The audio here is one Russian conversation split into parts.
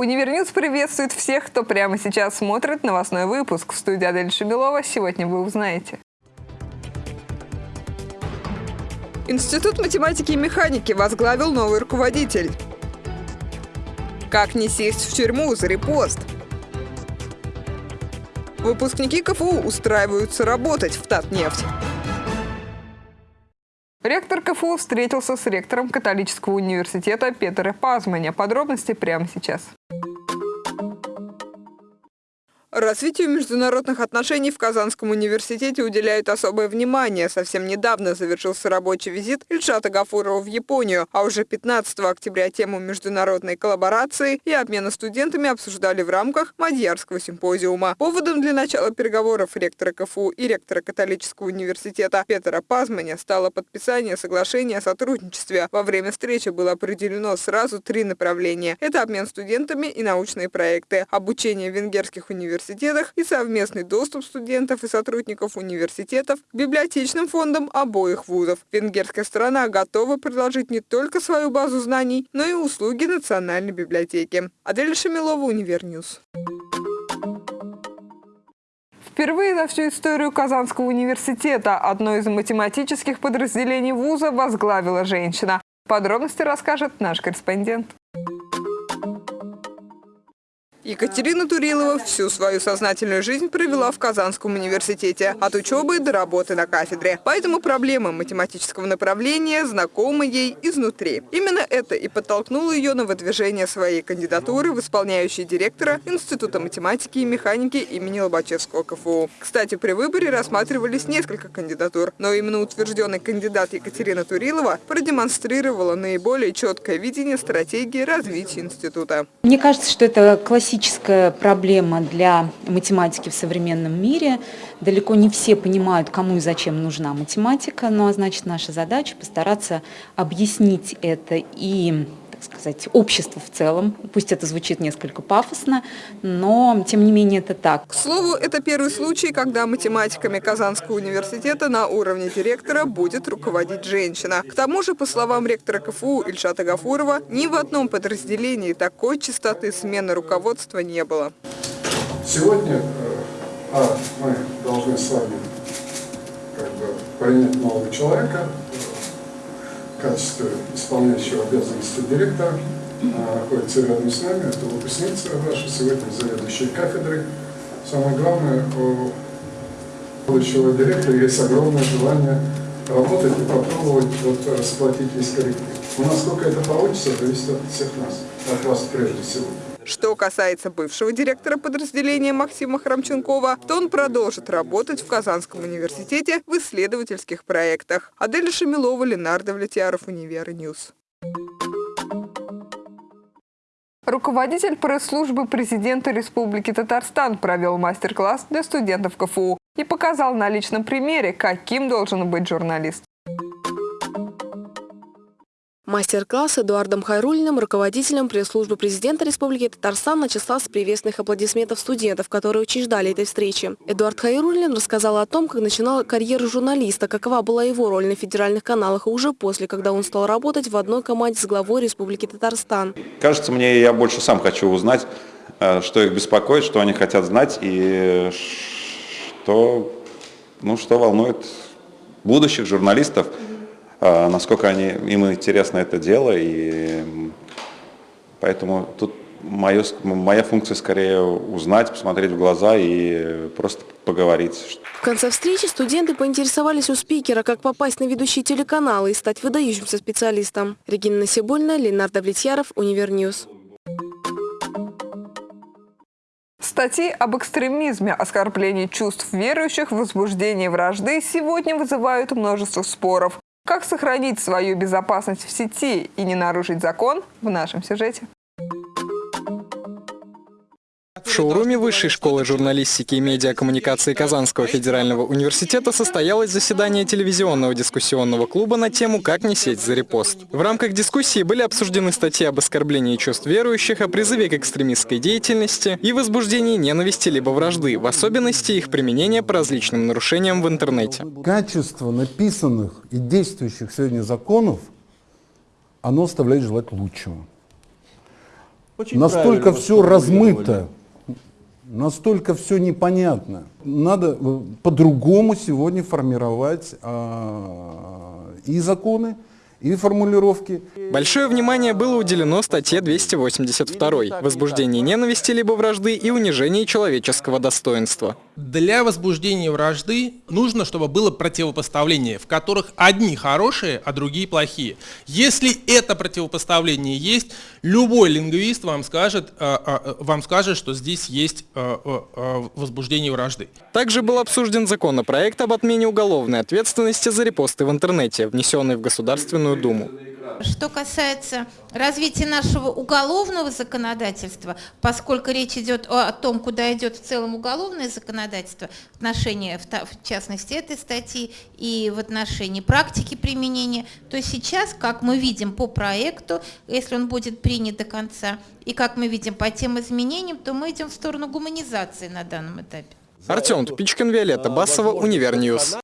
Univer News приветствует всех, кто прямо сейчас смотрит новостной выпуск. В студии Адель Шамилова сегодня вы узнаете. Институт математики и механики возглавил новый руководитель. Как не сесть в тюрьму за репост? Выпускники КФУ устраиваются работать в Татнефть. Ректор КФУ встретился с ректором католического университета Петера Пазманя. Подробности прямо сейчас. Развитию международных отношений в Казанском университете уделяют особое внимание. Совсем недавно завершился рабочий визит Ильшата Гафурова в Японию, а уже 15 октября тему международной коллаборации и обмена студентами обсуждали в рамках Мадьярского симпозиума. Поводом для начала переговоров ректора КФУ и ректора католического университета Петра Пазманя стало подписание соглашения о сотрудничестве. Во время встречи было определено сразу три направления. Это обмен студентами и научные проекты, обучение венгерских университетах, университетах и совместный доступ студентов и сотрудников университетов к библиотечным фондам обоих вузов. Венгерская сторона готова предложить не только свою базу знаний, но и услуги Национальной библиотеки. Адель Шамилова, Univer News. Впервые за всю историю Казанского университета одно из математических подразделений вуза возглавила женщина. Подробности расскажет наш корреспондент. Екатерина Турилова всю свою сознательную жизнь провела в Казанском университете, от учебы до работы на кафедре. Поэтому проблемы математического направления знакомы ей изнутри. Именно это и подтолкнуло ее на выдвижение своей кандидатуры в исполняющий директора Института математики и механики имени Лобачевского КФУ. Кстати, при выборе рассматривались несколько кандидатур, но именно утвержденный кандидат Екатерина Турилова продемонстрировала наиболее четкое видение стратегии развития института. Мне кажется, что это классический классическая проблема для математики в современном мире. Далеко не все понимают, кому и зачем нужна математика, ну а значит наша задача постараться объяснить это и сказать, обществу в целом. Пусть это звучит несколько пафосно, но тем не менее это так. К слову, это первый случай, когда математиками Казанского университета на уровне директора будет руководить женщина. К тому же, по словам ректора КФУ Ильшата Гафурова, ни в одном подразделении такой частоты смены руководства не было. Сегодня э, а, мы должны с вами как бы, принять нового человека, качестве исполняющего обязанности директора находится рядом с нами. Это выпускница ваша, сегодня заведующая кафедрой. Самое главное, у будущего директора есть огромное желание работать и попробовать вот, расплатить весь коллектив. Но насколько это получится, зависит от всех нас, от вас прежде всего. Что касается бывшего директора подразделения Максима Храмченкова, то он продолжит работать в Казанском университете в исследовательских проектах. Адель Шамилова, Ленар Давлетьяров, Univer News. Руководитель пресс-службы президента Республики Татарстан провел мастер-класс для студентов КФУ и показал на личном примере, каким должен быть журналист. Мастер-класс Эдуардом Хайрулиным, руководителем пресс-службы президента Республики Татарстан, начался с приветственных аплодисментов студентов, которые очень ждали этой встречи. Эдуард Хайрулин рассказал о том, как начинал карьеру журналиста, какова была его роль на федеральных каналах, и уже после, когда он стал работать в одной команде с главой Республики Татарстан. Кажется мне, я больше сам хочу узнать, э, что их беспокоит, что они хотят знать и что, ну, что волнует будущих журналистов. А, насколько они, им интересно это дело, и поэтому тут мое, моя функция скорее узнать, посмотреть в глаза и просто поговорить. В конце встречи студенты поинтересовались у спикера, как попасть на ведущие телеканалы и стать выдающимся специалистом. Регина Насибуллина, Ленар Давлетьяров, Univer News. Статьи об экстремизме, оскорблении чувств верующих, возбуждении вражды сегодня вызывают множество споров. Как сохранить свою безопасность в сети и не нарушить закон в нашем сюжете. В шоуруме Высшей школы журналистики и медиакоммуникации Казанского федерального университета состоялось заседание телевизионного дискуссионного клуба на тему «Как не сеть за репост». В рамках дискуссии были обсуждены статьи об оскорблении чувств верующих, о призыве к экстремистской деятельности и возбуждении ненависти либо вражды, в особенности их применения по различным нарушениям в интернете. Качество написанных и действующих сегодня законов, оно оставляет желать лучшего. настолько правильно все размыто, настолько все непонятно. Надо э, по-другому сегодня формировать а, и законы, и формулировки. Большое внимание было уделено статье 282 «Возбуждение ненависти либо вражды и унижение человеческого достоинства». Для возбуждения вражды нужно, чтобы было противопоставление, в которых одни хорошие, а другие плохие. Если это противопоставление есть, любой лингвист вам скажет, э, э, вам скажет что здесь есть э, возбуждение вражды. Также был обсужден законопроект об отмене уголовной ответственности за репосты в интернете, внесенный в Государственную Думу. Что касается развития нашего уголовного законодательства, поскольку речь идет о том, куда идет в целом уголовное законодательство, в отношении, в частности, этой статьи и в отношении практики применения, то сейчас, как мы видим по проекту, если он будет принят до конца, и как мы видим по тем изменениям, то мы идем в сторону гуманизации на данном этапе. Артем Тупичкин, Виолетта Басова, Univer News.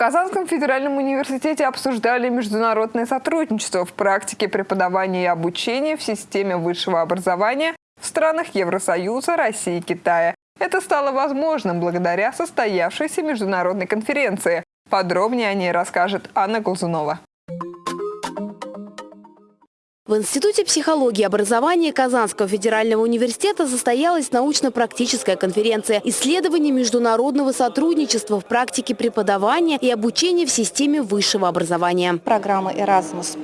Казанском федеральном университете обсуждали международное сотрудничество в практике преподавания и обучения в системе высшего образования в странах Евросоюза, России и Китая. Это стало возможным благодаря состоявшейся международной конференции. Подробнее о ней расскажет Анна Глазунова. В Институте психологии и образования Казанского федерального университета состоялась научно-практическая конференция «Исследование международного сотрудничества в практике преподавания и обучения в системе высшего образования». Программа Erasmus+.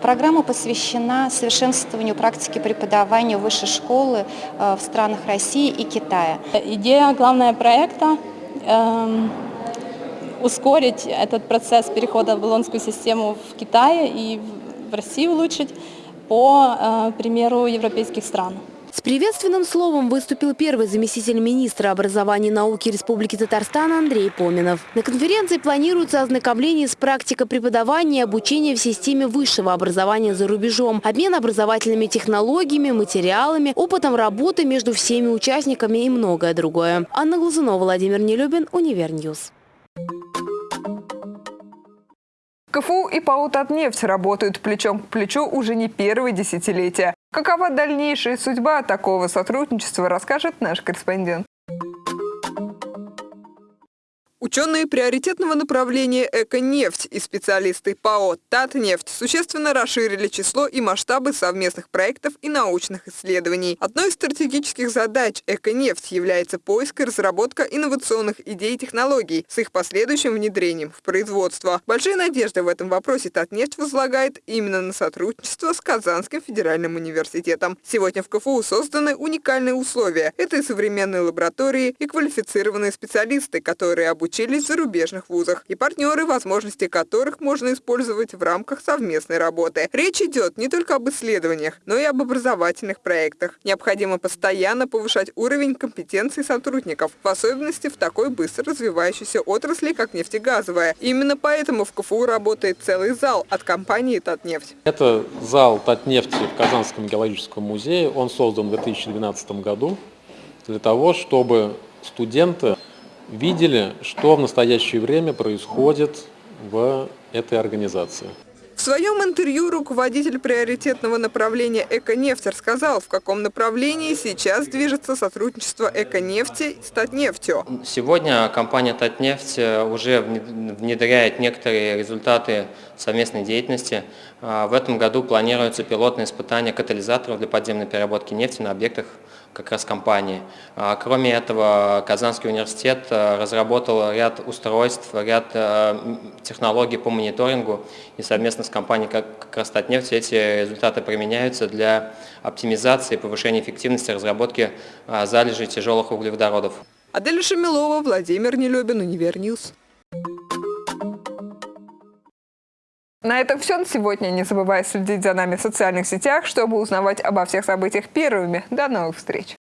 Программа посвящена совершенствованию практики преподавания высшей школы а, в странах России и Китая. Идея главная проекта эм, ускорить этот процесс перехода в болонскую систему в Китае и в России улучшить по э, примеру европейских стран. С приветственным словом выступил первый заместитель министра образования и науки Республики Татарстан Андрей Поминов. На конференции планируется ознакомление с практикой преподавания и обучения в системе высшего образования за рубежом, обмен образовательными технологиями, материалами, опытом работы между всеми участниками и многое другое. Анна Глазунова, Владимир Нелюбин, Univer News. КФУ и ПАО «Татнефть» работают плечом к плечу уже не первое десятилетие. Какова дальнейшая судьба такого сотрудничества, расскажет наш корреспондент. Ученые приоритетного направления «Эко-нефть» и специалисты ПАО «Татнефть» существенно расширили число и масштабы совместных проектов и научных исследований. Одной из стратегических задач «Эко-нефть» является поиск и разработка инновационных идей и технологий с их последующим внедрением в производство. Большие надежды в этом вопросе «Татнефть» возлагает именно на сотрудничество с Казанским федеральным университетом. Сегодня в КФУ созданы уникальные условия. Это и современные лаборатории, и квалифицированные специалисты, которые обучают учились в зарубежных вузах и партнеры, возможности которых можно использовать в рамках совместной работы. Речь идет не только об исследованиях, но и об образовательных проектах. Необходимо постоянно повышать уровень компетенций сотрудников, в особенности в такой быстро развивающейся отрасли, как нефтегазовая. Именно поэтому в КФУ работает целый зал от компании «Татнефть». Это зал «Татнефти» в Казанском геологическом музее. Он создан в 2012 году для того, чтобы студенты видели, что в настоящее время происходит в этой организации. В своем интервью руководитель приоритетного направления «Эконефть» рассказал, в каком направлении сейчас движется сотрудничество «Эконефти» с «Татнефтью». Сегодня компания «Татнефть» уже внедряет некоторые результаты совместной деятельности. А, в этом году планируется пилотное испытание катализаторов для подземной переработки нефти на объектах как раз компании. А, кроме этого, Казанский университет э, разработал ряд устройств, ряд э, технологий по мониторингу и совместно с компанией как раз Татнефть эти результаты применяются для оптимизации и повышения эффективности разработки залежей тяжелых углеводородов. Адель Шамилова, Владимир Нелюбин, Univer News. На этом все на сегодня. Не забывай следить за нами в социальных сетях, чтобы узнавать обо всех событиях первыми. До новых встреч!